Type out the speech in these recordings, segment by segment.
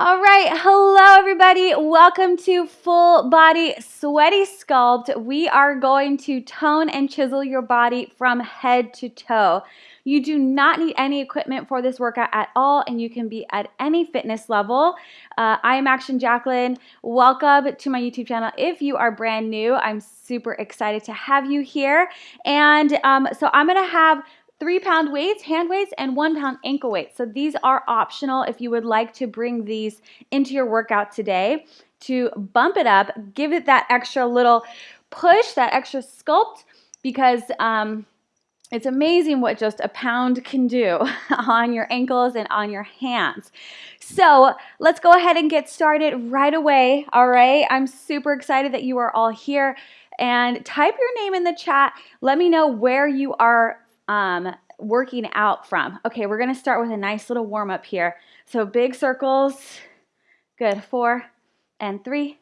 All right, hello everybody. Welcome to Full Body Sweaty Sculpt. We are going to tone and chisel your body from head to toe. You do not need any equipment for this workout at all, and you can be at any fitness level. Uh, I am Action Jacquelyn. Welcome to my YouTube channel. If you are brand new, I'm super excited to have you here. And um, so I'm gonna have three pound weights, hand weights, and one pound ankle weights. So these are optional if you would like to bring these into your workout today to bump it up, give it that extra little push, that extra sculpt, because um, it's amazing what just a pound can do on your ankles and on your hands. So let's go ahead and get started right away. All right, I'm super excited that you are all here and type your name in the chat. Let me know where you are um, working out from. Okay, we're gonna start with a nice little warm up here. So big circles, good, four and three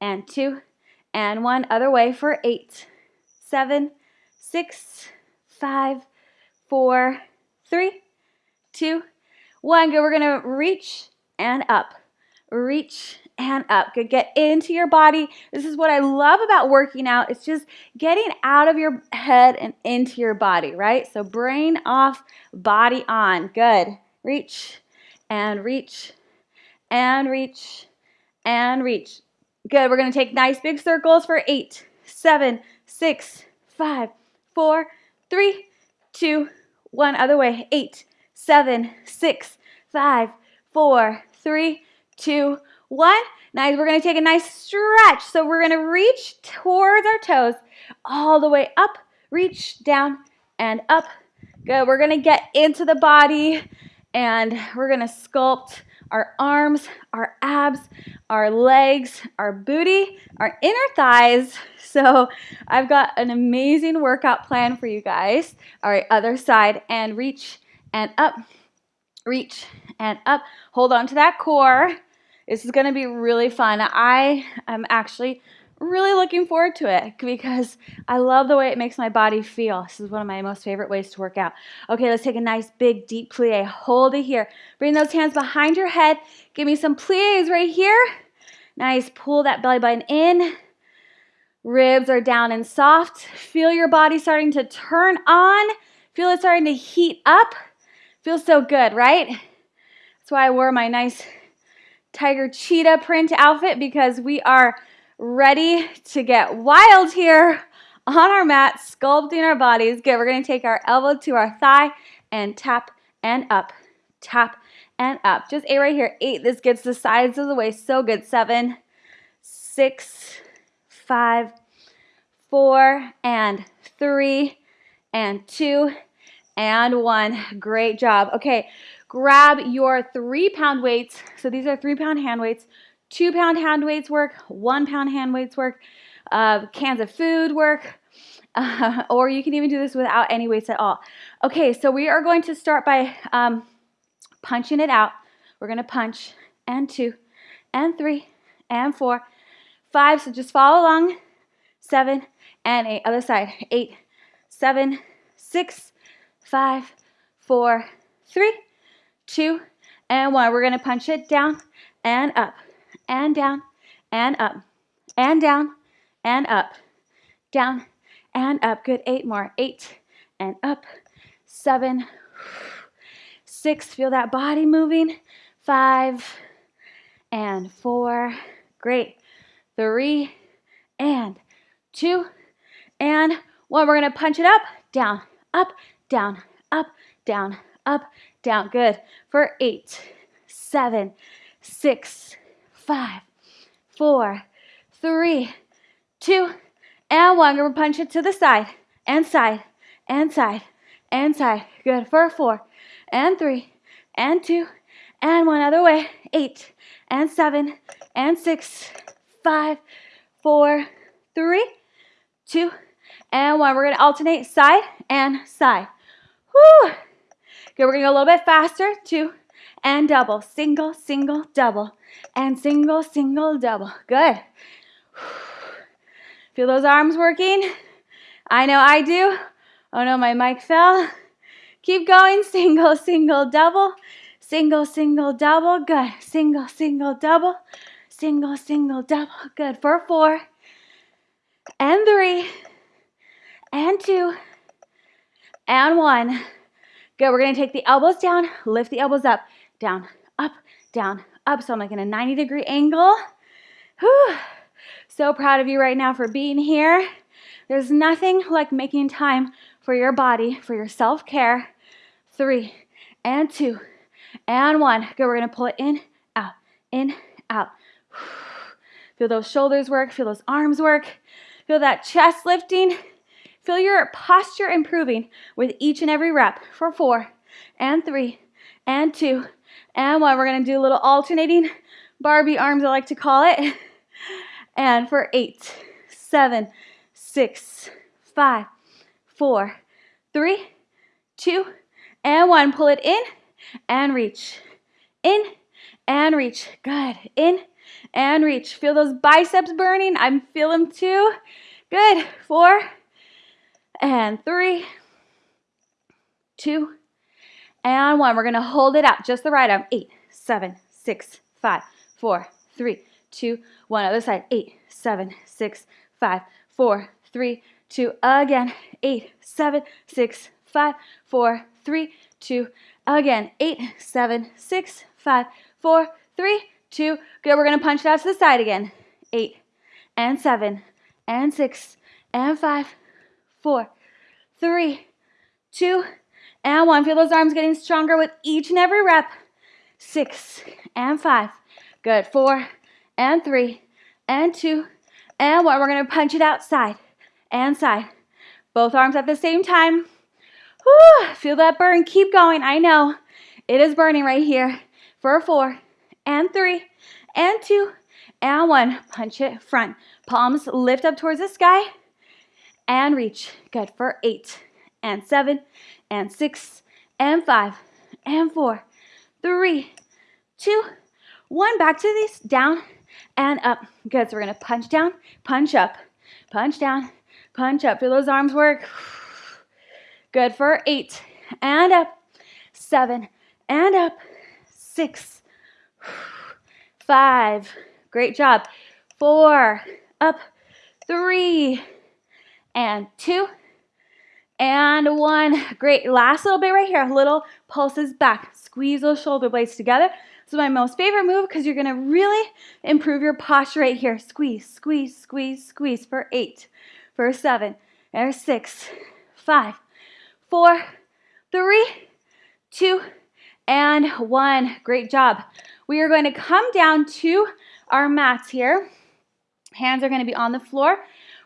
and two and one, other way for eight, seven, six, five, four, three, two, one. Good, we're gonna reach and up, reach and up. Good, get into your body. This is what I love about working out. It's just getting out of your head and into your body, right? So brain off, body on. Good. Reach and reach and reach and reach. Good, we're gonna take nice big circles for eight, seven, six, five, four, three, two, one. Other way, eight, seven, six, five, four, three, two, one. Nice. We're going to take a nice stretch. So we're going to reach towards our toes all the way up, reach down and up. Good. We're going to get into the body and we're going to sculpt our arms, our abs, our legs, our booty, our inner thighs. So I've got an amazing workout plan for you guys. All right, other side and reach and up, reach and up. Hold on to that core. This is going to be really fun. I am actually really looking forward to it because I love the way it makes my body feel. This is one of my most favorite ways to work out. Okay, let's take a nice big deep plie. Hold it here. Bring those hands behind your head. Give me some plies right here. Nice, pull that belly button in. Ribs are down and soft. Feel your body starting to turn on. Feel it starting to heat up. Feels so good, right? That's why I wore my nice tiger cheetah print outfit because we are ready to get wild here on our mat, sculpting our bodies. Good, we're gonna take our elbow to our thigh and tap and up, tap and up. Just eight right here, eight. This gets the sides of the waist, so good. Seven, six, five, four, and three, and two, and one. Great job. Okay, grab your three pound weights. So these are three pound hand weights. Two pound hand weights work, one pound hand weights work, uh, cans of food work, uh, or you can even do this without any weights at all. Okay, so we are going to start by um, punching it out. We're going to punch and two and three and four, five. So just follow along. Seven and eight. Other side. Eight, seven, six, five, four, three, two, and one. We're going to punch it down and up and down and up and down and up, down and up. Good. Eight more. Eight and up. Seven, six. Feel that body moving. Five and four. Great. Three and two and one. We're going to punch it up, down, up, down, up, down, up, down. Good. For eight, seven, six, five, four, three, two, and one. We're to punch it to the side, and side, and side, and side. Good. For four, and three, and two, and one. Other way. Eight, and seven, and six, five, four, three, two, and one. We're to alternate side and side. Whew. We're gonna go a little bit faster. Two and double. Single, single, double. And single, single, double. Good. Feel those arms working? I know I do. Oh no, my mic fell. Keep going. Single, single, double. Single, single, double. Good. Single, single, double. Single, single, double. Good. For four. And three. And two. And one. Good. We're to take the elbows down. Lift the elbows up. Down, up, down, up. So I'm like in a 90 degree angle. Whew. So proud of you right now for being here. There's nothing like making time for your body, for your self care. Three and two and one. Good. We're to pull it in, out, in, out. Feel those shoulders work. Feel those arms work. Feel that chest lifting. Feel your posture improving with each and every rep for four and three and two and one. We're to do a little alternating Barbie arms, I like to call it. And for eight, seven, six, five, four, three, two, and one. Pull it in and reach. In and reach. Good. In and reach. Feel those biceps burning. I'm feeling too. Good. Four and three, two, and one. We're to hold it out. Just the right arm. Eight, seven, six, five, four, three, two, one. Other side. Eight, seven, six, five, four, three, two. Again. Eight, seven, six, five, four, three, two. Again. Eight, seven, six, five, four, three, two. Good. We're to punch it out to the side again. Eight, and seven, and six, and five, four, three, two, and one. Feel those arms getting stronger with each and every rep. Six and five. Good. Four and three and two and one. We're going to punch it outside and side. Both arms at the same time. Whew, feel that burn. Keep going. I know it is burning right here. For four and three and two and one. Punch it front. Palms lift up towards the sky and reach. Good. For eight and seven and six and five and four, three, two, one. Back to these down and up. Good, so we're gonna punch down, punch up, punch down, punch up. Feel those arms work. Good for eight and up, seven and up, six, five, great job, four, up, three, and two, and one. Great. Last little bit right here. Little pulses back. Squeeze those shoulder blades together. This is my most favorite move because you're to really improve your posture right here. Squeeze, squeeze, squeeze, squeeze for eight, for seven, there's six, five, four, three, two, and one. Great job. We are going to come down to our mats here. Hands are going to be on the floor.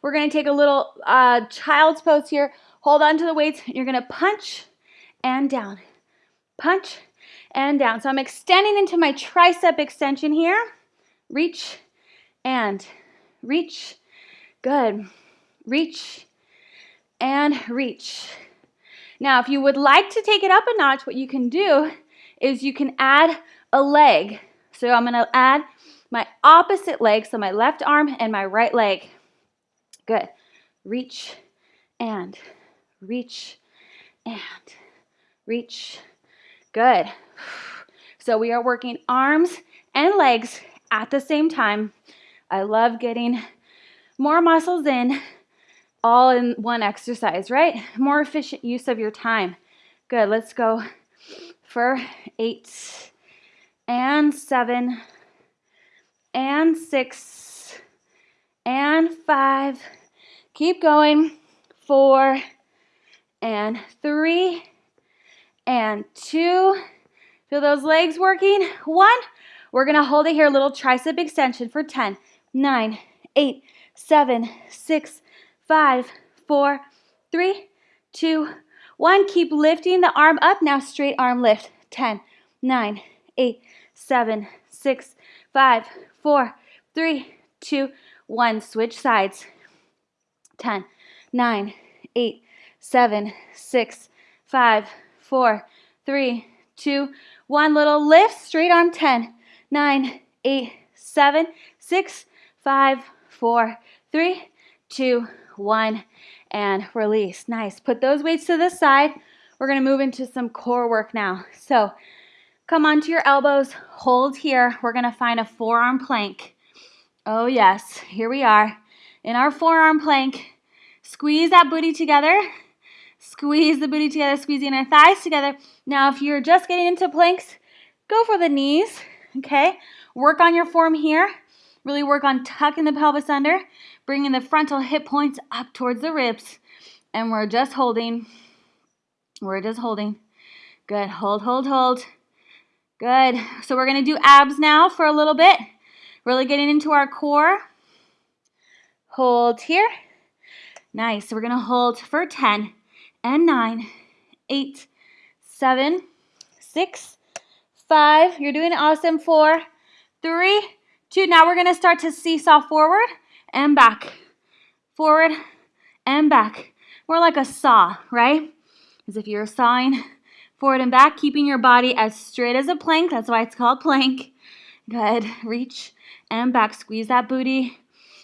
We're to take a little uh, child's pose here Hold on to the weights. You're to punch and down. Punch and down. So I'm extending into my tricep extension here. Reach and reach. Good. Reach and reach. Now, if you would like to take it up a notch, what you can do is you can add a leg. So I'm going to add my opposite leg, so my left arm and my right leg. Good. Reach and reach, and reach. Good. So we are working arms and legs at the same time. I love getting more muscles in all in one exercise, right? More efficient use of your time. Good. Let's go for eight and seven and six and five. Keep going. Four and three and two. Feel those legs working? One. We're going to hold it here, a little tricep extension for 10, 9, 8, 7, 6, 5, 4, 3, 2, 1. Keep lifting the arm up. Now straight arm lift. 10, 9, 8, 7, 6, 5, 4, 3, 2, 1. Switch sides. 10, 9, 8, seven, six, five, four, three, two, one. Little lift, straight arm, 10, 9, 8, 7, 6, 5, 4, 3, 2, 1, and release. Nice. Put those weights to the side. We're going to move into some core work now. So Come onto your elbows, hold here. We're gonna find a forearm plank. Oh yes, here we are. In our forearm plank, squeeze that booty together. Squeeze the booty together, squeezing our thighs together. Now, if you're just getting into planks, go for the knees, okay? Work on your form here. Really work on tucking the pelvis under, bringing the frontal hip points up towards the ribs. And we're just holding. We're just holding. Good. Hold, hold, hold. Good. So we're to do abs now for a little bit. Really getting into our core. Hold here. Nice. So we're going to hold for 10 and 9, 8, 7, 6, 5. You're doing awesome. 4, 3, 2. Now we're going to start to seesaw forward and back. Forward and back. More like a saw, right? As if you're sawing forward and back, keeping your body as straight as a plank. That's why it's called plank. Good. Reach and back. Squeeze that booty.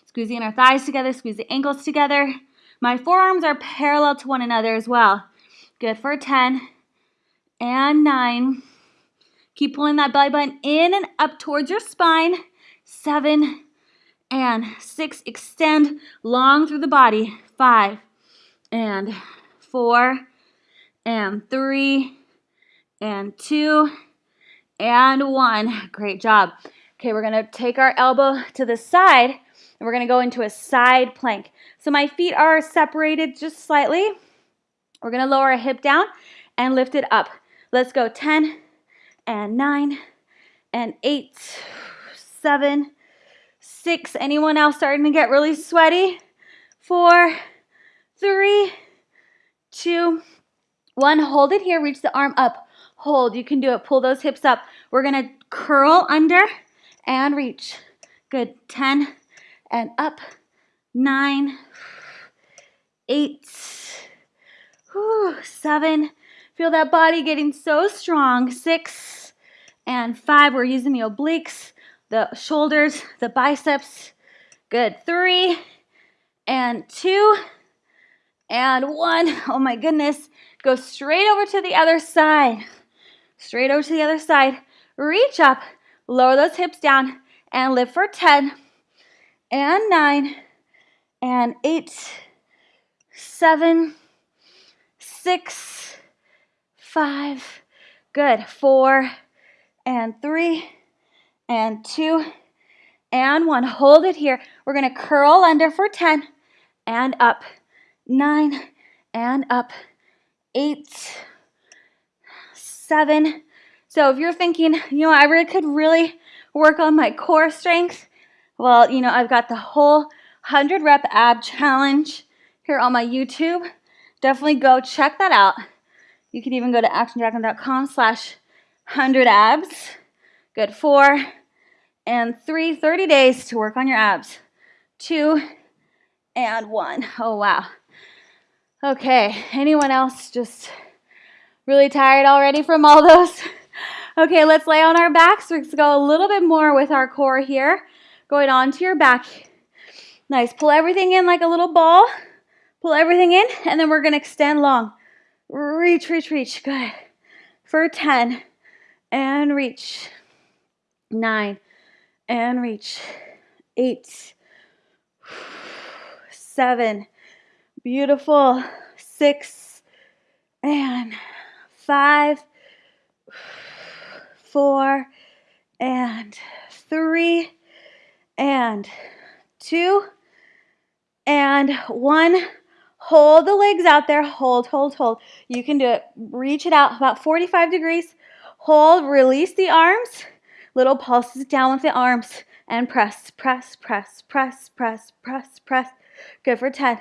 Squeeze Squeezing our thighs together. Squeeze the ankles together. My forearms are parallel to one another as well. Good for 10 and 9. Keep pulling that belly button in and up towards your spine. 7 and 6. Extend long through the body. 5 and 4 and 3 and 2 and 1. Great job. Okay, we're to take our elbow to the side and we're to go into a side plank. So my feet are separated just slightly. We're to lower a hip down and lift it up. Let's go 10 and 9 and 8, 7, 6. Anyone else starting to get really sweaty? 4, 3, 2, 1. Hold it here. Reach the arm up. Hold. You can do it. Pull those hips up. We're to curl under and reach. Good. 10 and up. 9, 8, whew, 7. Feel that body getting so strong. 6 and 5. We're using the obliques, the shoulders, the biceps. Good. 3 and 2 and 1. Oh my goodness. Go straight over to the other side. Straight over to the other side. Reach up, lower those hips down, and lift for 10 and 9 and 8, 7, 6, 5, good, 4 and 3 and 2 and 1. Hold it here. We're going to curl under for 10 and up, 9 and up, 8, 7. So if you're thinking, you know, I really could really work on my core strength, well, you know, I've got the whole 100 rep ab challenge here on my YouTube. Definitely go check that out. You can even go to actionjacquelyn.com slash 100 abs. Good. Four and three, 30 days to work on your abs. Two and one. Oh, wow. Okay, anyone else just really tired already from all those? Okay, let's lay on our backs. Let's go a little bit more with our core here. Going onto your back. Nice. Pull everything in like a little ball. Pull everything in, and then we're going to extend long. Reach, reach, reach. Good. For 10. And reach. 9. And reach. 8. 7. Beautiful. Six and five, four and three and two and one. Hold the legs out there. Hold, hold, hold. You can do it. Reach it out about 45 degrees. Hold, release the arms. Little pulses down with the arms and press, press, press, press, press, press, press. Good for 10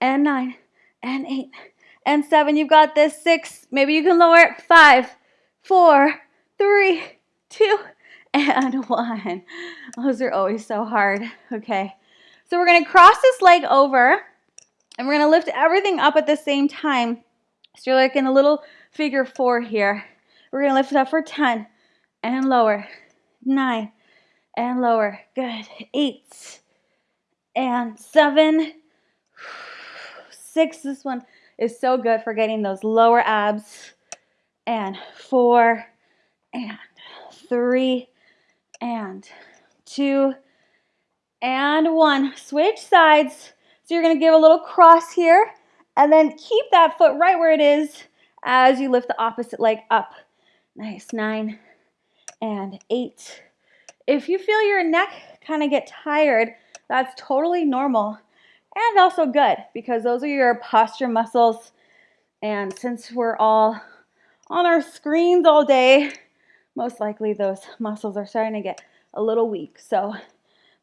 and 9 and 8 and 7. You've got this. 6. Maybe you can lower it. 5, 4, 3, 2, and 1. Those are always so hard. Okay. So we're to cross this leg over and we're to lift everything up at the same time. So you're like in a little figure 4 here. We're to lift it up for 10 and lower. 9 and lower. Good. 8 and 7 six. This one is so good for getting those lower abs. And four and three, and two, and one. Switch sides. So you're gonna give a little cross here, and then keep that foot right where it is as you lift the opposite leg up. Nice, nine and eight. If you feel your neck kind of get tired, that's totally normal and also good because those are your posture muscles. And since we're all on our screens all day, most likely those muscles are starting to get a little weak. So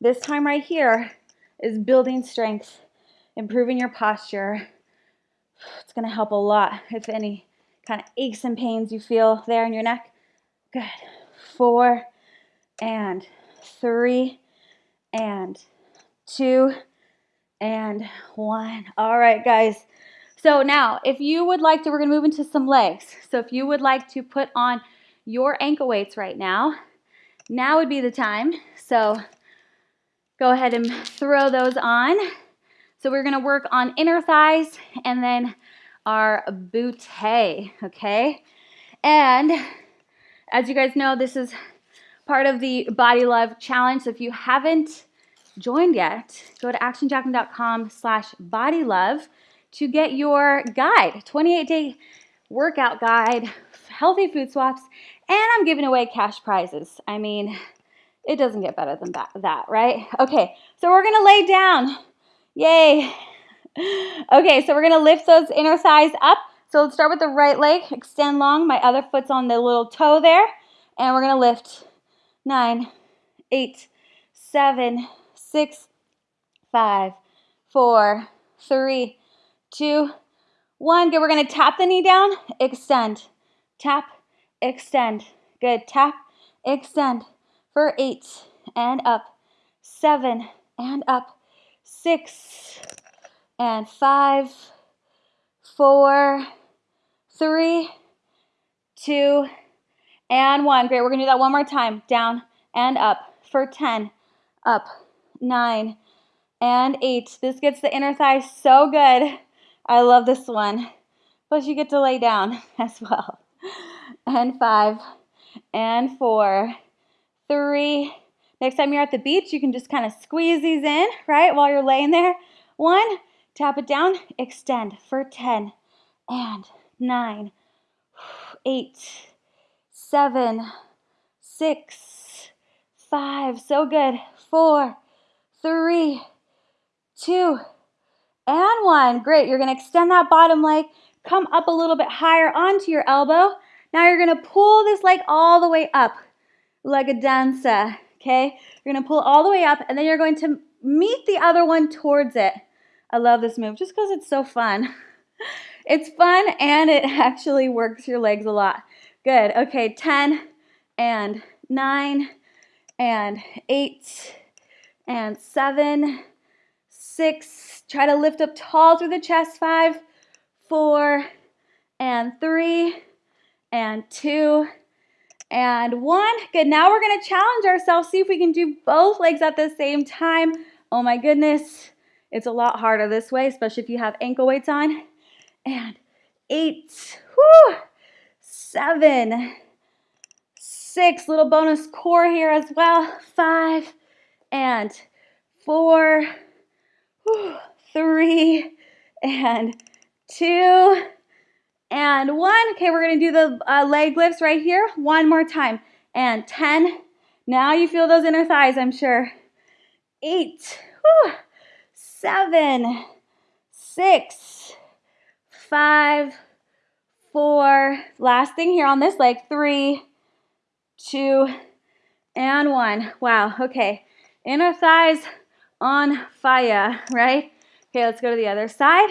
this time right here is building strength, improving your posture. It's going to help a lot if any kind of aches and pains you feel there in your neck. Good. Four and three and two and one. All right, guys. So now, if you would like to, we're going to move into some legs. So if you would like to put on your ankle weights right now, now would be the time. So go ahead and throw those on. So we're going to work on inner thighs and then our bootay, okay? And as you guys know, this is part of the Body Love Challenge. So if you haven't joined yet, go to actionjacquelyn.com slash bodylove to get your guide, 28-day workout guide, healthy food swaps, and I'm giving away cash prizes. I mean, it doesn't get better than that, that right? Okay, so we're going to lay down. Yay. Okay, so we're going to lift those inner thighs up. So let's start with the right leg, extend long. My other foot's on the little toe there. And we're going to lift nine, eight, seven, six, five, four, three, two, one. Good. We're going to tap the knee down, extend, tap, extend. Good. Tap, extend for eight and up, seven and up, six and five, four, three, two, and one. Great. We're going to do that one more time. Down and up for 10, up, nine, and eight. This gets the inner thigh so good. I love this one. Plus you get to lay down as well. And five, and four, three. Next time you're at the beach, you can just kind of squeeze these in, right, while you're laying there. One, tap it down, extend for 10, and nine, eight, seven, six, five. So good. Four, three, two, and one. Great. You're going to extend that bottom leg, come up a little bit higher onto your elbow. Now you're going to pull this leg all the way up like a dancer. Okay? You're to pull all the way up, and then you're going to meet the other one towards it. I love this move just because it's so fun. It's fun and it actually works your legs a lot. Good. Okay, 10 and 9 and 8 and 7, 6. Try to lift up tall through the chest. 5, 4 and 3 and 2 and 1. Good. Now we're going to challenge ourselves. See if we can do both legs at the same time. Oh my goodness. It's a lot harder this way, especially if you have ankle weights on and eight, whew, seven, six, little bonus core here as well, five, and four, three, and two, and one. Okay, we're gonna do the uh, leg lifts right here, one more time, and 10. Now you feel those inner thighs, I'm sure. Eight, whew, seven, six, five, four, last thing here on this leg, three, two, and one. Wow, okay. Inner thighs on fire, right? Okay, let's go to the other side.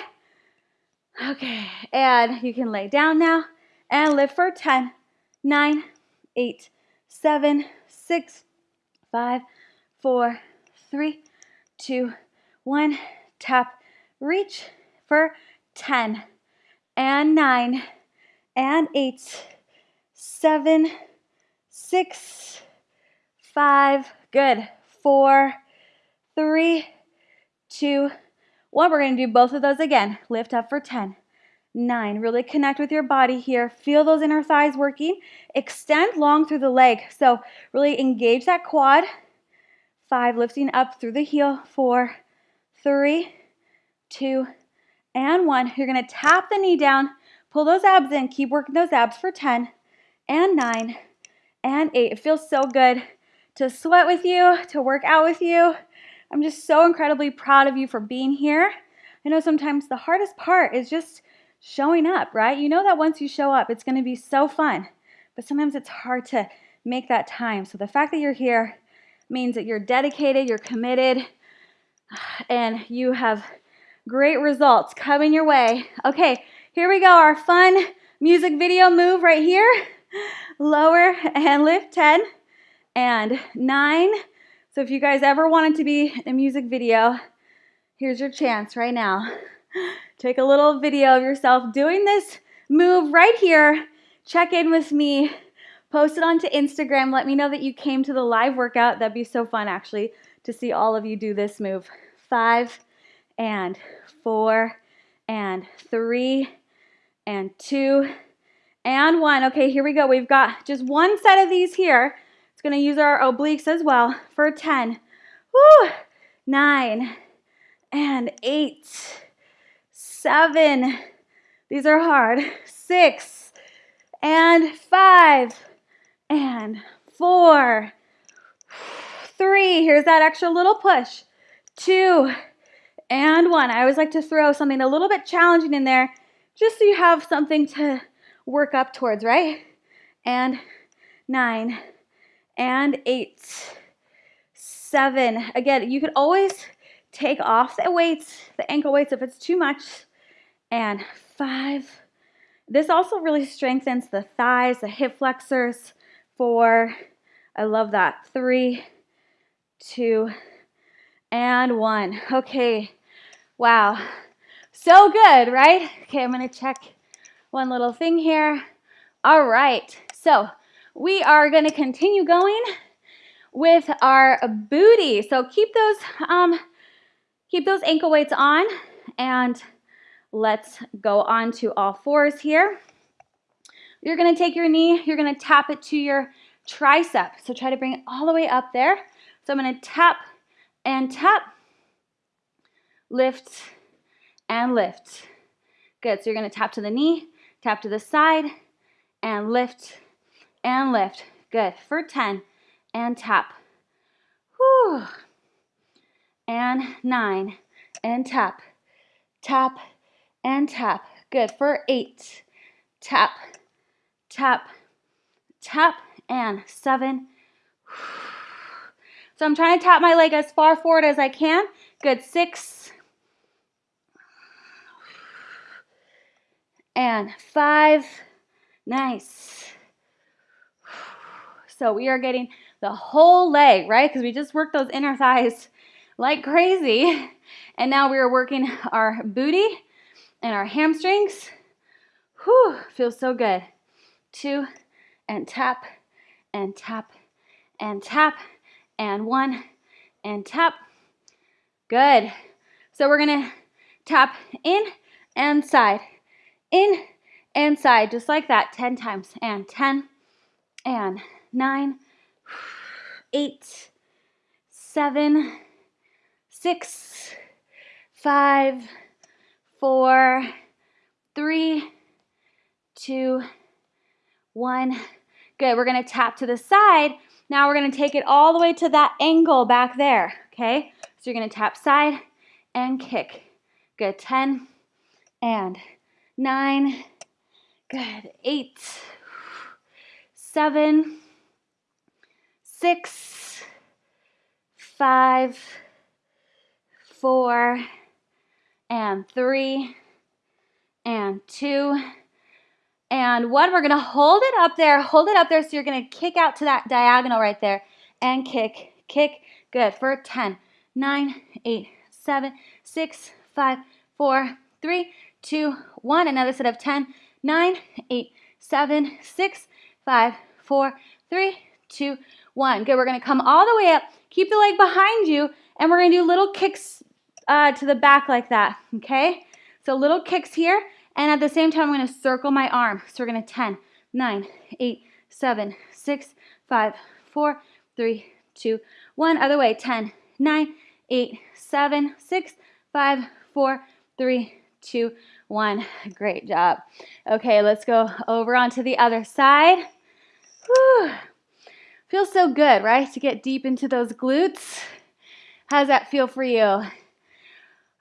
Okay, and you can lay down now and lift for 10, 9, 8, 7, 6, 5, 4, 3, 2, 1. Tap, reach for 10, and nine and eight, seven, six, five, good, four, three, two, one. We're to do both of those again. Lift up for 10, nine. Really connect with your body here. Feel those inner thighs working. Extend long through the leg. So really engage that quad. Five, lifting up through the heel. Four, three, two, and one. You're gonna tap the knee down, pull those abs in, keep working those abs for 10, and nine, and eight. It feels so good to sweat with you, to work out with you. I'm just so incredibly proud of you for being here. I know sometimes the hardest part is just showing up, right? You know that once you show up, it's going to be so fun, but sometimes it's hard to make that time. So the fact that you're here means that you're dedicated, you're committed, and you have great results coming your way. Okay, here we go. Our fun music video move right here. Lower and lift 10 and 9. So if you guys ever wanted to be in a music video, here's your chance right now. Take a little video of yourself doing this move right here. Check in with me. Post it onto Instagram. Let me know that you came to the live workout. That'd be so fun, actually, to see all of you do this move. Five and four and three and two and one. Okay, here we go. We've got just one set of these here. To use our obliques as well for 10. Woo! Nine and eight seven, these are hard, six, and five, and four, three, here's that extra little push, two, and one. I always like to throw something a little bit challenging in there just so you have something to work up towards, right? And nine, and eight, seven. Again, you could always take off the weights, the ankle weights if it's too much and five. This also really strengthens the thighs, the hip flexors. Four, I love that. Three, two, and one. Okay, wow. So good, right? Okay, I'm gonna check one little thing here. All right, so we are gonna continue going with our booty. So keep those, um, keep those ankle weights on and Let's go on to all fours here. You're gonna take your knee, you're gonna tap it to your tricep. So try to bring it all the way up there. So I'm gonna tap and tap, lift and lift. Good, so you're gonna tap to the knee, tap to the side, and lift and lift. Good, for 10, and tap. Whew. And nine, and tap, tap, and tap. Good, for eight. Tap, tap, tap, and seven. So I'm trying to tap my leg as far forward as I can. Good, six. And five. Nice. So we are getting the whole leg, right? Because we just worked those inner thighs like crazy. And now we are working our booty and our hamstrings. Whew, feels so good. Two, and tap, and tap, and tap, and one, and tap. Good. So we're gonna tap in and side, in and side, just like that, 10 times. And 10, and 9, 8, 7, 6, 5, four, three, two, one. Good, we're gonna tap to the side. Now we're gonna take it all the way to that angle back there, okay? So you're gonna tap side and kick. Good, 10 and nine, good, eight, seven, six, five, four, and three and two and one. We're gonna hold it up there, hold it up there. So you're gonna kick out to that diagonal right there and kick, kick. Good for 10, 9, 8, 7, 6, 5, 4, 3, 2, 1. Another set of 10, 9, 8, 7, 6, 5, 4, 3, 2, 1. Good, we're gonna come all the way up, keep the leg behind you, and we're gonna do little kicks uh, to the back like that, okay? So little kicks here, And at the same time, I'm going to circle my arm. So we're going to 10, 9, 8, 7, 6, 5, 4, 3, 2, 1. Other way, 10, 9, 8, 7, 6, 5, 4, 3, 2, 1. Great job. Okay, let's go over onto the other side. Whew. Feels so good, right? To get deep into those glutes. How does that feel for you?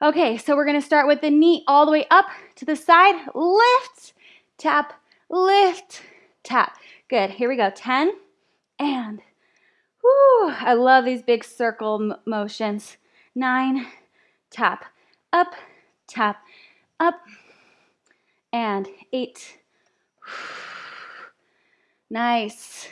Okay, so we're gonna start with the knee all the way up to the side. Lift, tap, lift, tap. Good, here we go. 10 and, whoo, I love these big circle motions. Nine, tap, up, tap, up, and eight. Nice.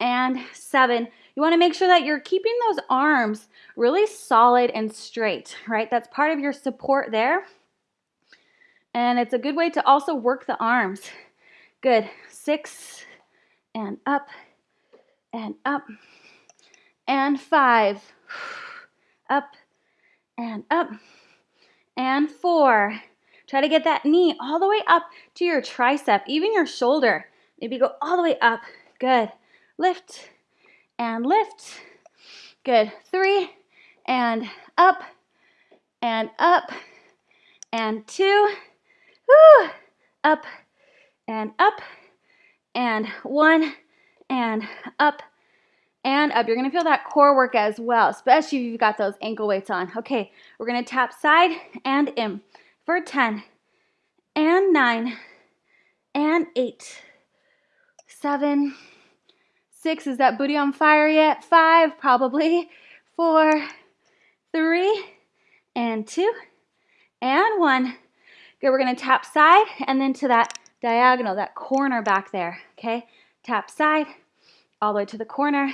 And seven. You want to make sure that you're keeping those arms really solid and straight, right? That's part of your support there. And it's a good way to also work the arms. Good. Six and up and up and five. Up and up and four. Try to get that knee all the way up to your tricep, even your shoulder. Maybe go all the way up. Good. Lift and lift. Good. Three and up and up and two. Woo. Up and up and one and up and up. You're to feel that core work as well, especially if you've got those ankle weights on. Okay, we're to tap side and in for 10 and 9 and 8, 7, Six, is that booty on fire yet? Five, probably. Four, three, and two, and one. Good, we're gonna tap side and then to that diagonal, that corner back there, okay? Tap side, all the way to the corner,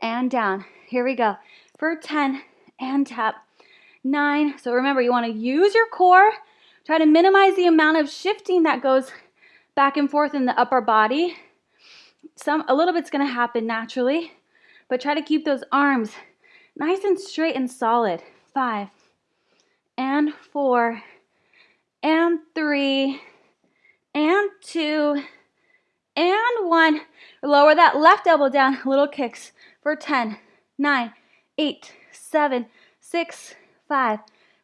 and down. Here we go. For 10, and tap. Nine, so remember, you wanna use your core, try to minimize the amount of shifting that goes back and forth in the upper body some a little bit's to happen naturally, but try to keep those arms nice and straight and solid. Five and four and three and two and one. Lower that left elbow down. Little kicks for 10, 9, 8, 7, 6, 5,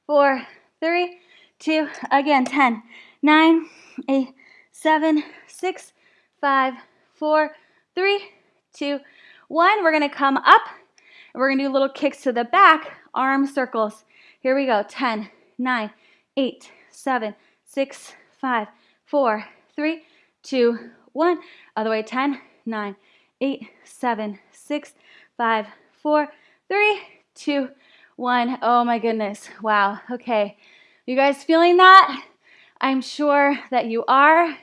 4, 3, 2. Again, 10, 9, 8, 7, 6, 5, four, three, two, one. We're gonna come up and we're gonna do little kicks to the back, arm circles. Here we go, 10, 9, 8, 7, 6, 5, 4, 3, 2, 1. Other way, 10, 9, 8, 7, 6, 5, 4, 3, 2, 1. Oh my goodness, wow, okay. You guys feeling that? I'm sure that you are.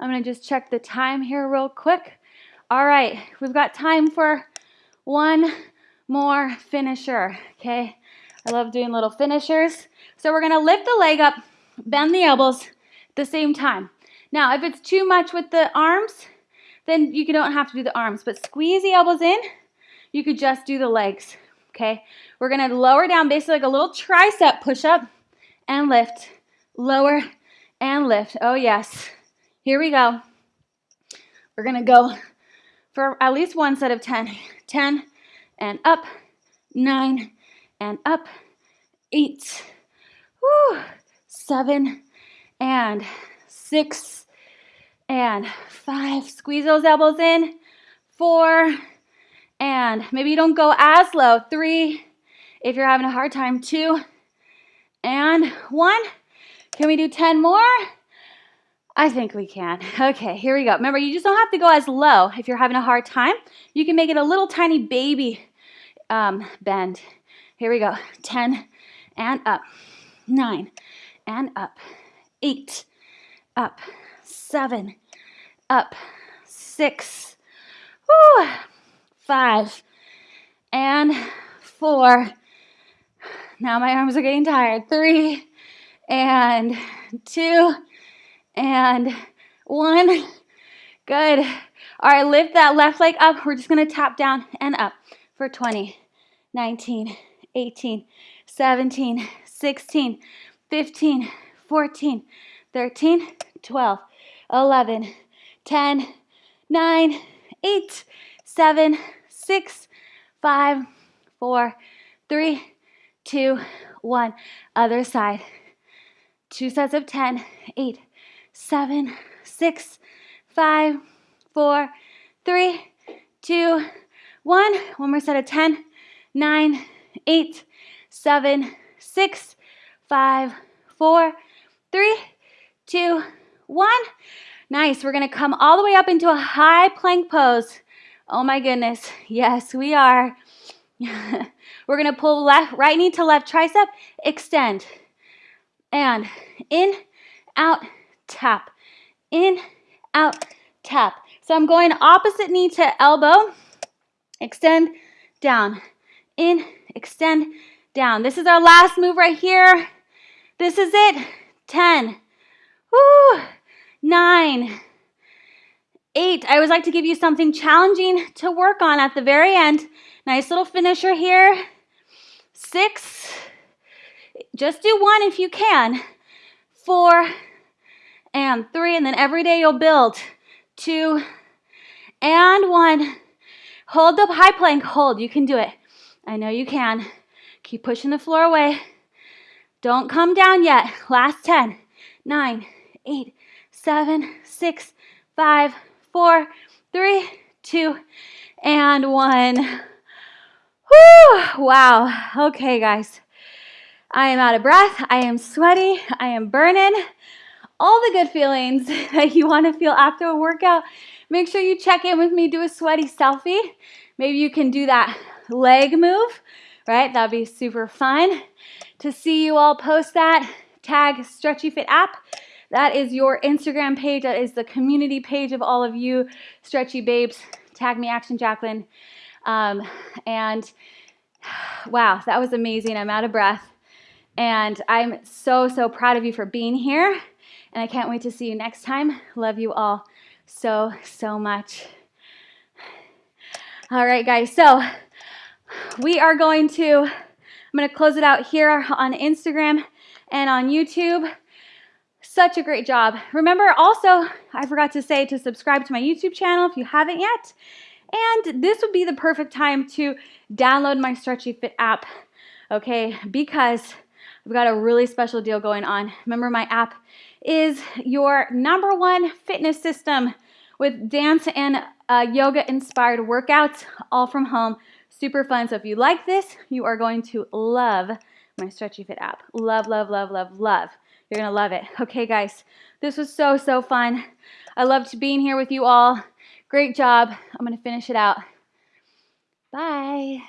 I'm to just check the time here real quick. All right, we've got time for one more finisher, okay? I love doing little finishers. So we're to lift the leg up, bend the elbows at the same time. Now, if it's too much with the arms, then you don't have to do the arms, but squeeze the elbows in. You could just do the legs, okay? We're to lower down basically like a little tricep push-up and lift, lower and lift. Oh, yes. Here we go. We're to go for at least one set of 10. 10 and up, 9 and up, 8, whew, 7 and 6 and 5. Squeeze those elbows in. 4 and maybe you don't go as low. 3 if you're having a hard time. 2 and 1. Can we do 10 more? I think we can. Okay, here we go. Remember, you just don't have to go as low if you're having a hard time. You can make it a little tiny baby um, bend. Here we go. 10 and up. 9 and up. 8 up. 7 up. 6 whew, 5 and 4. Now my arms are getting tired. 3 and 2 and one. Good. All right, lift that left leg up. We're just gonna tap down and up for 20, 19, 18, 17, 16, 15, 14, 13, 12, 11, 10, 9, 8, 7, 6, 5, 4, 3, 2, 1. Other side. Two sets of 10, 8, 7, 6, 5, 4, 3, 2, 1. More set of 10, 9, 8, 7, 6, 5, 4, 3, 2, 1. Nice. We're going to come all the way up into a high plank pose. Oh my goodness. Yes, we are. We're going to pull left, right knee to left tricep, extend. And in, out, tap. In, out, tap. So I'm going opposite knee to elbow, extend, down. In, extend, down. This is our last move right here. This is it. 10, woo, 9, 8. I always like to give you something challenging to work on at the very end. Nice little finisher here. 6, just do one if you can. 4, and 3, and then every day you'll build. 2, and 1. Hold the high plank. Hold. You can do it. I know you can. Keep pushing the floor away. Don't come down yet. Last 10, 9, 8, 7, 6, 5, 4, 3, 2, and 1. Whew, wow. Okay, guys. I am out of breath. I am sweaty. I am burning. All the good feelings that you want to feel after a workout. Make sure you check in with me, do a sweaty selfie. Maybe you can do that leg move, right? That'd be super fun to see you all post that. Tag Stretchy Fit app. That is your Instagram page. That is the community page of all of you stretchy babes. Tag me, Action Jacquelyn. Um, and wow, that was amazing. I'm out of breath. And I'm so, so proud of you for being here. And I can't wait to see you next time. Love you all so, so much. All right, guys. So we are going to I'm going to close it out here on Instagram and on YouTube. Such a great job. Remember also, I forgot to say to subscribe to my YouTube channel if you haven't yet. And this would be the perfect time to download my Stretchy Fit app, okay? Because I've got a really special deal going on. Remember, my app is your number one fitness system with dance and uh, yoga inspired workouts all from home Super fun. So if you like this, you are going to love my Stretchy Fit app. Love, love, love, love, love. You're going to love it. Okay, guys, this was so, so fun. I loved being here with you all. Great job. I'm going to finish it out. Bye.